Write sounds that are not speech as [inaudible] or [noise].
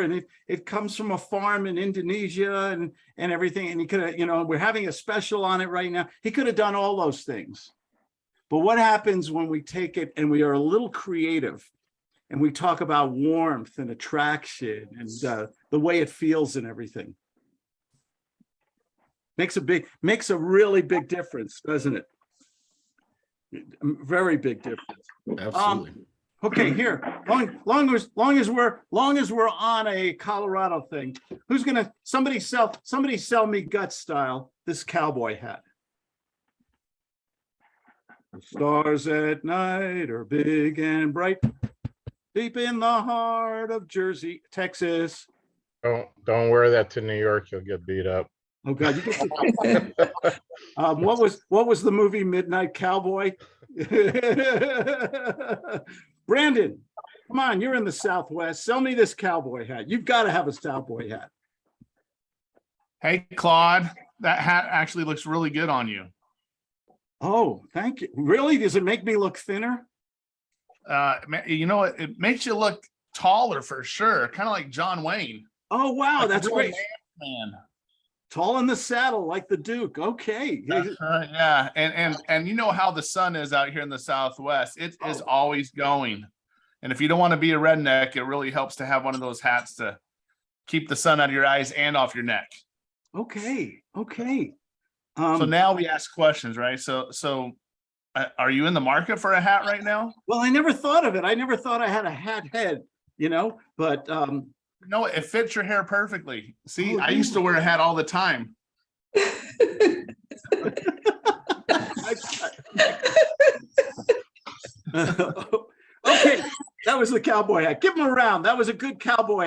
and it, it comes from a farm in Indonesia and, and everything. And he could have, you know, we're having a special on it right now. He could have done all those things. But what happens when we take it and we are a little creative and we talk about warmth and attraction and uh, the way it feels and everything? Makes a big, makes a really big difference, doesn't it? Very big difference. Absolutely. Okay, here, long, long as, long as we're, long as we're on a Colorado thing, who's gonna, somebody sell, somebody sell me gut style, this cowboy hat. The Stars at night are big and bright, deep in the heart of Jersey, Texas. Don't, don't wear that to New York. You'll get beat up. Oh, God, [laughs] Um, what was, what was the movie Midnight Cowboy? [laughs] Brandon, come on, you're in the Southwest. Sell me this cowboy hat. You've got to have a cowboy hat. Hey, Claude, that hat actually looks really good on you. Oh, thank you. Really? Does it make me look thinner? Uh, you know, what? it makes you look taller for sure, kind of like John Wayne. Oh, wow, Like that's great. Man. Tall in the saddle like the Duke. Okay. Uh, yeah, and and and you know how the sun is out here in the Southwest. It is Oh. always going. And if you don't want to be a redneck, it really helps to have one of those hats to keep the sun out of your eyes and off your neck. Okay, okay. So Um, now we ask questions, right? So so uh, are you in the market for a hat right now? well, I never thought of it. I never thought I had a hat head, you know, but um, No, it fits your hair perfectly. See, Oh, I used to wear a hat all the time. [laughs] Okay, that was the cowboy hat. Give him a round. That was a good cowboy